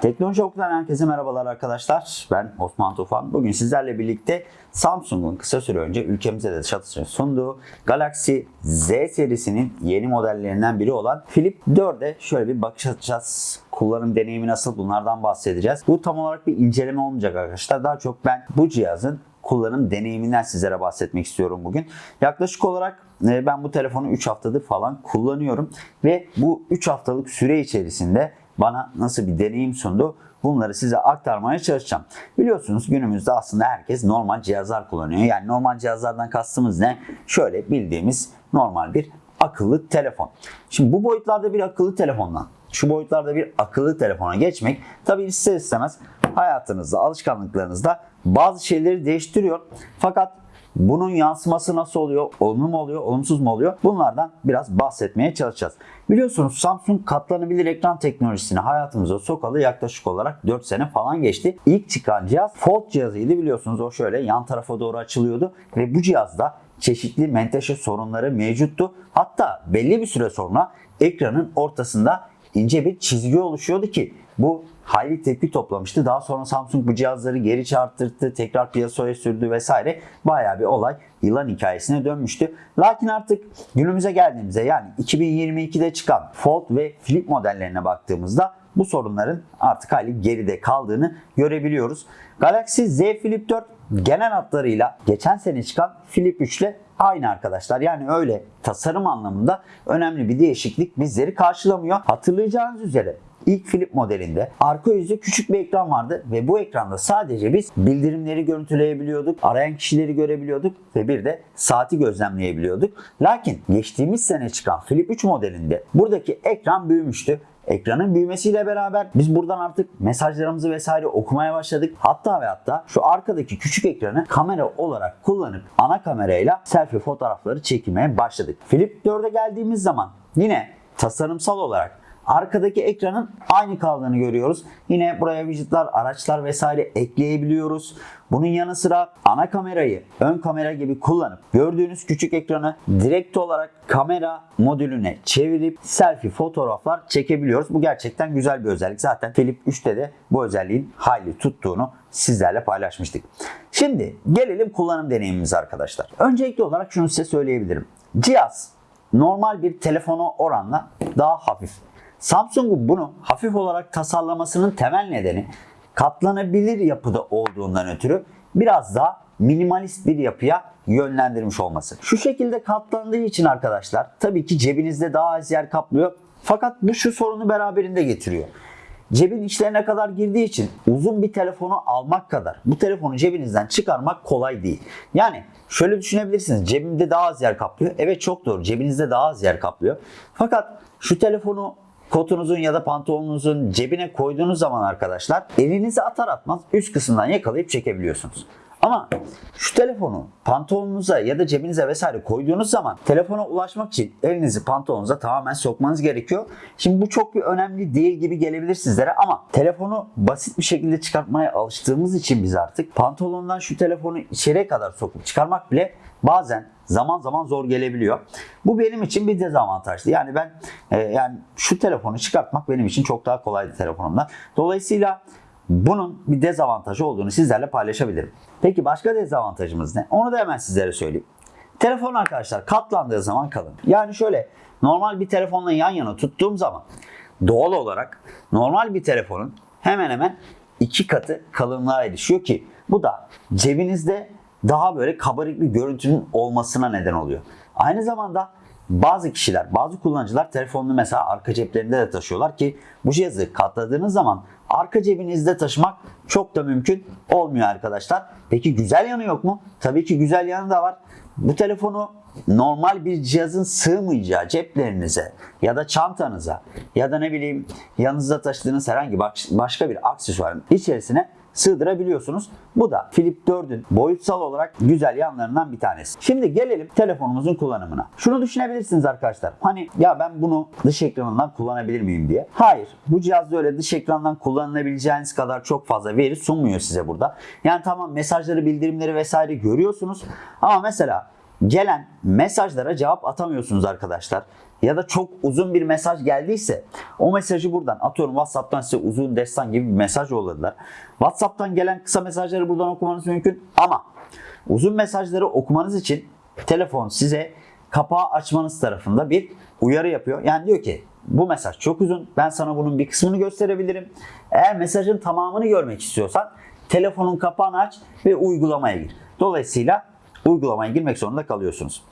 Teknoloji Oku'dan herkese merhabalar arkadaşlar. Ben Osman Tufan. Bugün sizlerle birlikte Samsung'un kısa süre önce ülkemize de satışını sunduğu Galaxy Z serisinin yeni modellerinden biri olan Flip 4'e şöyle bir bakış atacağız. Kullanım deneyimi nasıl bunlardan bahsedeceğiz. Bu tam olarak bir inceleme olmayacak arkadaşlar. Daha çok ben bu cihazın kullanım deneyiminden sizlere bahsetmek istiyorum bugün. Yaklaşık olarak e, ben bu telefonu 3 haftadır falan kullanıyorum ve bu 3 haftalık süre içerisinde bana nasıl bir deneyim sundu bunları size aktarmaya çalışacağım. Biliyorsunuz günümüzde aslında herkes normal cihazlar kullanıyor. Yani normal cihazlardan kastımız ne? Şöyle bildiğimiz normal bir akıllı telefon. Şimdi bu boyutlarda bir akıllı telefondan şu boyutlarda bir akıllı telefona geçmek tabii ister istemez hayatınızda, alışkanlıklarınızda bazı şeyleri değiştiriyor. Fakat bunun yansıması nasıl oluyor? Olumlu mu oluyor? Olumsuz mu oluyor? Bunlardan biraz bahsetmeye çalışacağız. Biliyorsunuz Samsung katlanabilir ekran teknolojisini hayatımıza sokalı yaklaşık olarak 4 sene falan geçti. İlk çıkan cihaz Fold cihazıydı biliyorsunuz. O şöyle yan tarafa doğru açılıyordu ve bu cihazda çeşitli menteşe sorunları mevcuttu. Hatta belli bir süre sonra ekranın ortasında ince bir çizgi oluşuyordu ki bu hayli tepki toplamıştı. Daha sonra Samsung bu cihazları geri çarptırdı, tekrar piyasaya sürdü vesaire. Bayağı bir olay yılan hikayesine dönmüştü. Lakin artık günümüze geldiğimizde yani 2022'de çıkan Fold ve Flip modellerine baktığımızda bu sorunların artık hali geride kaldığını görebiliyoruz. Galaxy Z Flip 4 genel hatlarıyla geçen sene çıkan Flip 3 ile aynı arkadaşlar. Yani öyle tasarım anlamında önemli bir değişiklik bizleri karşılamıyor. Hatırlayacağınız üzere ilk Flip modelinde arka yüzü küçük bir ekran vardı ve bu ekranda sadece biz bildirimleri görüntüleyebiliyorduk, arayan kişileri görebiliyorduk ve bir de saati gözlemleyebiliyorduk. Lakin geçtiğimiz sene çıkan Flip 3 modelinde buradaki ekran büyümüştü. Ekranın büyümesiyle beraber biz buradan artık mesajlarımızı vesaire okumaya başladık. Hatta ve hatta şu arkadaki küçük ekranı kamera olarak kullanıp ana kamerayla selfie fotoğrafları çekmeye başladık. Flip 4'e geldiğimiz zaman yine tasarımsal olarak Arkadaki ekranın aynı kaldığını görüyoruz. Yine buraya widgetler, araçlar vesaire ekleyebiliyoruz. Bunun yanı sıra ana kamerayı ön kamera gibi kullanıp gördüğünüz küçük ekranı direkt olarak kamera modülüne çevirip selfie fotoğraflar çekebiliyoruz. Bu gerçekten güzel bir özellik. Zaten Flip 3'te de bu özelliğin hayli tuttuğunu sizlerle paylaşmıştık. Şimdi gelelim kullanım deneyimimize arkadaşlar. Öncelikli olarak şunu size söyleyebilirim. Cihaz normal bir telefona oranla daha hafif. Samsung'un bunu hafif olarak tasarlamasının temel nedeni katlanabilir yapıda olduğundan ötürü biraz daha minimalist bir yapıya yönlendirmiş olması. Şu şekilde katlandığı için arkadaşlar tabii ki cebinizde daha az yer kaplıyor. Fakat bu şu sorunu beraberinde getiriyor. Cebin içlerine kadar girdiği için uzun bir telefonu almak kadar bu telefonu cebinizden çıkarmak kolay değil. Yani şöyle düşünebilirsiniz. Cebimde daha az yer kaplıyor. Evet çok doğru. Cebinizde daha az yer kaplıyor. Fakat şu telefonu kotunuzun ya da pantolonunuzun cebine koyduğunuz zaman arkadaşlar elinizi atar atmaz üst kısımdan yakalayıp çekebiliyorsunuz. Ama şu telefonu pantolonunuza ya da cebinize vesaire koyduğunuz zaman telefona ulaşmak için elinizi pantolonunuza tamamen sokmanız gerekiyor. Şimdi bu çok bir önemli değil gibi gelebilir sizlere ama telefonu basit bir şekilde çıkartmaya alıştığımız için biz artık pantolondan şu telefonu içeriye kadar sokup çıkarmak bile bazen zaman zaman zor gelebiliyor. Bu benim için bir dezavantajlı. Yani ben e, yani şu telefonu çıkartmak benim için çok daha kolaydı telefonumdan. Dolayısıyla bunun bir dezavantajı olduğunu sizlerle paylaşabilirim. Peki başka dezavantajımız ne? Onu da hemen sizlere söyleyeyim. Telefon arkadaşlar katlandığı zaman kalın. Yani şöyle normal bir telefonla yan yana tuttuğum zaman doğal olarak normal bir telefonun hemen hemen iki katı kalınlığa erişiyor ki bu da cebinizde daha böyle kabarık bir görüntünün olmasına neden oluyor. Aynı zamanda bazı kişiler, bazı kullanıcılar telefonunu mesela arka ceplerinde de taşıyorlar ki bu cihazı katladığınız zaman arka cebinizde taşımak çok da mümkün olmuyor arkadaşlar. Peki güzel yanı yok mu? Tabii ki güzel yanı da var. Bu telefonu normal bir cihazın sığmayacağı ceplerinize ya da çantanıza ya da ne bileyim yanınızda taşıdığınız herhangi başka bir aksesuarın içerisine sığdırabiliyorsunuz. Bu da Flip 4'ün boyutsal olarak güzel yanlarından bir tanesi. Şimdi gelelim telefonumuzun kullanımına. Şunu düşünebilirsiniz arkadaşlar. Hani ya ben bunu dış ekranından kullanabilir miyim diye. Hayır. Bu cihazda öyle dış ekrandan kullanılabileceğiniz kadar çok fazla veri sunmuyor size burada. Yani tamam mesajları, bildirimleri vesaire görüyorsunuz. Ama mesela gelen mesajlara cevap atamıyorsunuz arkadaşlar. ya da çok uzun bir mesaj geldiyse o mesajı buradan atıyorum WhatsApp'tan size uzun destan gibi bir mesaj yolladılar. WhatsApp'tan gelen kısa mesajları buradan okumanız mümkün ama uzun mesajları okumanız için telefon size kapağı açmanız tarafında bir uyarı yapıyor. Yani diyor ki bu mesaj çok uzun. Ben sana bunun bir kısmını gösterebilirim. Eğer mesajın tamamını görmek istiyorsan telefonun kapağını aç ve uygulamaya gir. Dolayısıyla uygulamaya girmek zorunda kalıyorsunuz.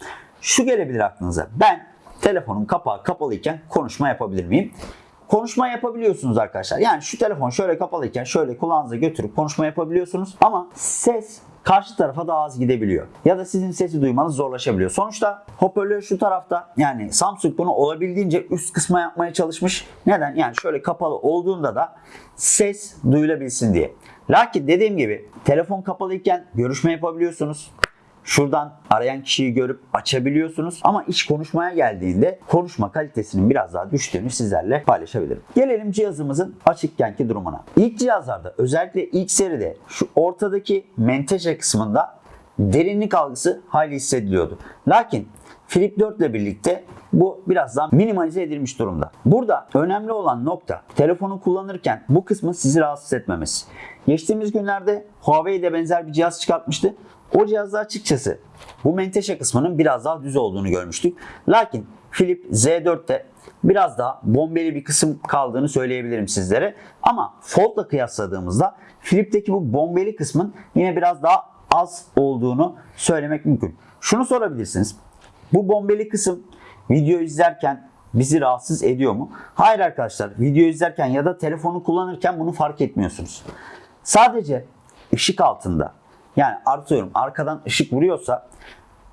Şu gelebilir aklınıza. Ben telefonun kapağı kapalıyken konuşma yapabilir miyim? Konuşma yapabiliyorsunuz arkadaşlar. Yani şu telefon şöyle kapalıyken şöyle kulağınıza götürüp konuşma yapabiliyorsunuz. Ama ses karşı tarafa daha az gidebiliyor. Ya da sizin sesi duymanız zorlaşabiliyor. Sonuçta hoparlör şu tarafta yani Samsung bunu olabildiğince üst kısma yapmaya çalışmış. Neden? Yani şöyle kapalı olduğunda da ses duyulabilsin diye. Lakin dediğim gibi telefon kapalıyken görüşme yapabiliyorsunuz. Şuradan arayan kişiyi görüp açabiliyorsunuz. Ama iş konuşmaya geldiğinde konuşma kalitesinin biraz daha düştüğünü sizlerle paylaşabilirim. Gelelim cihazımızın açıkkenki durumuna. İlk cihazlarda özellikle ilk seride şu ortadaki menteşe kısmında derinlik algısı hayli hissediliyordu. Lakin Flip 4 ile birlikte bu biraz daha minimalize edilmiş durumda. Burada önemli olan nokta telefonu kullanırken bu kısmın sizi rahatsız etmemesi. Geçtiğimiz günlerde Huawei de benzer bir cihaz çıkartmıştı. O cihazda açıkçası bu menteşe kısmının biraz daha düz olduğunu görmüştük. Lakin Flip Z4'te biraz daha bombeli bir kısım kaldığını söyleyebilirim sizlere. Ama Fold'la kıyasladığımızda Flip'teki bu bombeli kısmın yine biraz daha az olduğunu söylemek mümkün. Şunu sorabilirsiniz. Bu bombeli kısım video izlerken bizi rahatsız ediyor mu? Hayır arkadaşlar. Video izlerken ya da telefonu kullanırken bunu fark etmiyorsunuz. Sadece ışık altında yani artıyorum arkadan ışık vuruyorsa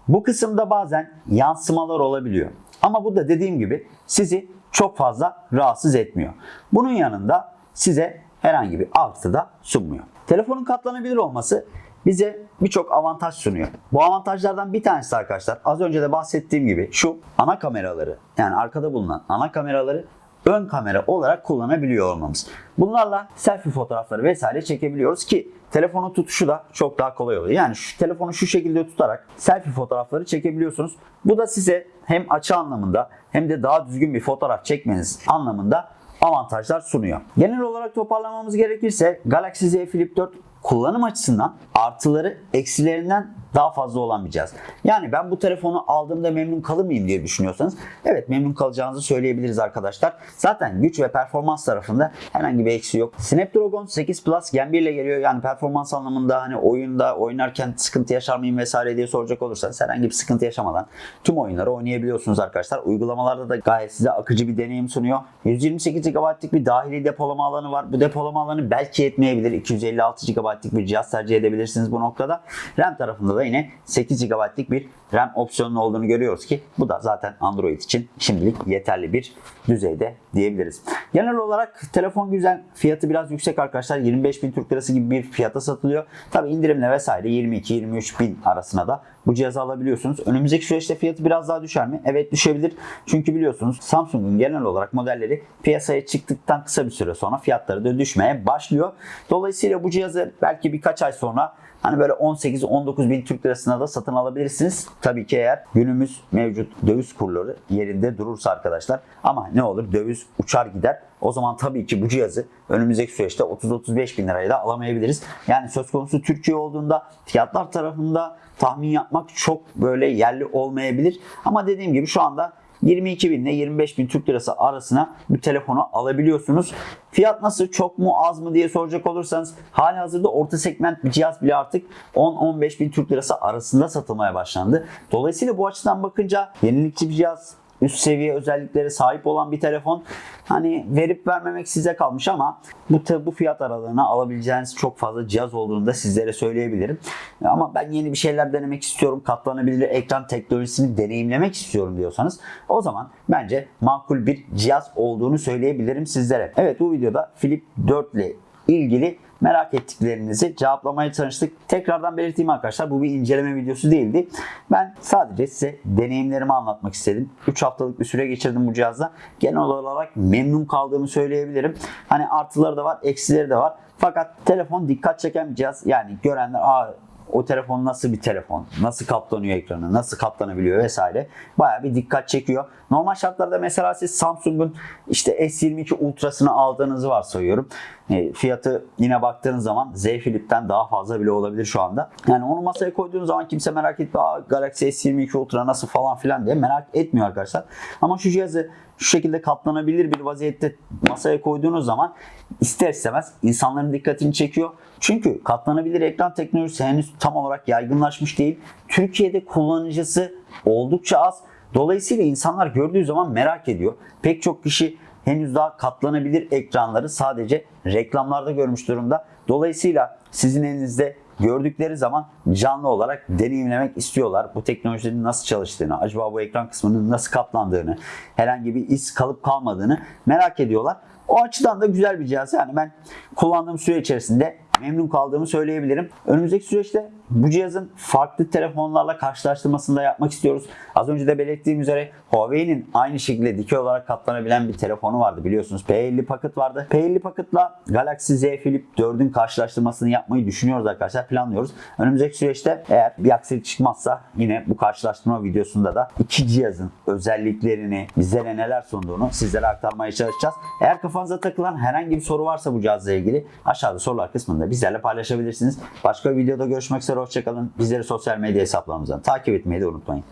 bu kısımda bazen yansımalar olabiliyor. Ama bu da dediğim gibi sizi çok fazla rahatsız etmiyor. Bunun yanında size herhangi bir artı da sunmuyor. Telefonun katlanabilir olması bize birçok avantaj sunuyor. Bu avantajlardan bir tanesi arkadaşlar az önce de bahsettiğim gibi şu ana kameraları yani arkada bulunan ana kameraları ön kamera olarak kullanabiliyor olmamız. Bunlarla selfie fotoğrafları vesaire çekebiliyoruz ki telefonun tutuşu da çok daha kolay oluyor. Yani şu telefonu şu şekilde tutarak selfie fotoğrafları çekebiliyorsunuz. Bu da size hem açı anlamında hem de daha düzgün bir fotoğraf çekmeniz anlamında avantajlar sunuyor. Genel olarak toparlamamız gerekirse Galaxy Z Flip 4 kullanım açısından artıları eksilerinden daha fazla cihaz. Yani ben bu telefonu aldığımda memnun kalır mıyım diye düşünüyorsanız evet memnun kalacağınızı söyleyebiliriz arkadaşlar. Zaten güç ve performans tarafında herhangi bir eksi yok. Snapdragon 8 Plus Gen 1 ile geliyor. Yani performans anlamında hani oyunda oynarken sıkıntı yaşar mıyım vesaire diye soracak olursanız herhangi bir sıkıntı yaşamadan tüm oyunları oynayabiliyorsunuz arkadaşlar. Uygulamalarda da gayet size akıcı bir deneyim sunuyor. 128 GB'lık bir dahili depolama alanı var. Bu depolama alanı belki yetmeyebilir. 256 GB'lık bir cihaz tercih edebilirsiniz bu noktada. RAM tarafında da yine 8 GB'lık bir RAM opsiyonun olduğunu görüyoruz ki bu da zaten Android için şimdilik yeterli bir düzeyde diyebiliriz. Genel olarak telefon güzel. Fiyatı biraz yüksek arkadaşlar. 25 bin Türk Lirası gibi bir fiyata satılıyor. Tabi indirimle vesaire 22-23 bin arasına da bu cihazı alabiliyorsunuz. Önümüzdeki süreçte fiyatı biraz daha düşer mi? Evet düşebilir. Çünkü biliyorsunuz Samsung'un genel olarak modelleri piyasaya çıktıktan kısa bir süre sonra fiyatları da düşmeye başlıyor. Dolayısıyla bu cihazı belki birkaç ay sonra Hani böyle 18-19 bin Türk lirasına da satın alabilirsiniz. Tabii ki eğer günümüz mevcut döviz kurları yerinde durursa arkadaşlar. Ama ne olur döviz uçar gider. O zaman tabii ki bu cihazı önümüzdeki süreçte 30-35 bin liraya da alamayabiliriz. Yani söz konusu Türkiye olduğunda fiyatlar tarafında tahmin yapmak çok böyle yerli olmayabilir. Ama dediğim gibi şu anda 22 bin ile 25 bin Türk lirası arasına bu telefonu alabiliyorsunuz. Fiyat nasıl çok mu az mı diye soracak olursanız hali hazırda orta segment bir cihaz bile artık 10-15 bin Türk lirası arasında satılmaya başlandı. Dolayısıyla bu açıdan bakınca yenilikçi bir cihaz üst seviye özelliklere sahip olan bir telefon. Hani verip vermemek size kalmış ama bu bu fiyat aralığına alabileceğiniz çok fazla cihaz olduğunu da sizlere söyleyebilirim. Ama ben yeni bir şeyler denemek istiyorum. Katlanabilir ekran teknolojisini deneyimlemek istiyorum diyorsanız o zaman bence makul bir cihaz olduğunu söyleyebilirim sizlere. Evet bu videoda Flip 4 ile ilgili merak ettiklerinizi cevaplamaya çalıştık. Tekrardan belirteyim arkadaşlar bu bir inceleme videosu değildi. Ben sadece size deneyimlerimi anlatmak istedim. 3 haftalık bir süre geçirdim bu cihazda. Genel olarak memnun kaldığımı söyleyebilirim. Hani artıları da var, eksileri de var. Fakat telefon dikkat çeken bir cihaz. Yani görenler Aa, o telefon nasıl bir telefon, nasıl katlanıyor ekranı, nasıl katlanabiliyor vesaire bayağı bir dikkat çekiyor. Normal şartlarda mesela siz Samsung'un işte S22 Ultra'sını aldığınızı varsayıyorum. E, fiyatı yine baktığınız zaman Z Flip'ten daha fazla bile olabilir şu anda. Yani onu masaya koyduğunuz zaman kimse merak. Aa, Galaxy S22 Ultra nasıl falan filan diye merak etmiyor arkadaşlar. Ama şu cihazı şu şekilde katlanabilir bir vaziyette masaya koyduğunuz zaman ister istemez insanların dikkatini çekiyor. Çünkü katlanabilir ekran teknolojisi henüz tam olarak yaygınlaşmış değil. Türkiye'de kullanıcısı oldukça az. Dolayısıyla insanlar gördüğü zaman merak ediyor. Pek çok kişi henüz daha katlanabilir ekranları sadece reklamlarda görmüş durumda. Dolayısıyla sizin elinizde gördükleri zaman canlı olarak deneyimlemek istiyorlar. Bu teknolojinin nasıl çalıştığını, acaba bu ekran kısmının nasıl katlandığını, herhangi bir iz kalıp kalmadığını merak ediyorlar. O açıdan da güzel bir cihaz. Yani ben kullandığım süre içerisinde memnun kaldığımı söyleyebilirim. Önümüzdeki süreçte bu cihazın farklı telefonlarla karşılaştırmasını da yapmak istiyoruz. Az önce de belirttiğim üzere Huawei'nin aynı şekilde dikey olarak katlanabilen bir telefonu vardı biliyorsunuz. P50 Pocket vardı. P50 Pocket'la Galaxy Z Flip 4'ün karşılaştırmasını yapmayı düşünüyoruz arkadaşlar. Planlıyoruz. Önümüzdeki süreçte eğer bir aksilik çıkmazsa yine bu karşılaştırma videosunda da iki cihazın özelliklerini, bizlere neler sunduğunu sizlere aktarmaya çalışacağız. Eğer kafanıza takılan herhangi bir soru varsa bu cihazla ilgili aşağıda sorular kısmında bizlerle paylaşabilirsiniz. Başka bir videoda görüşmek üzere. Hoşçakalın. Bizleri sosyal medya hesaplarımızdan takip etmeyi de unutmayın.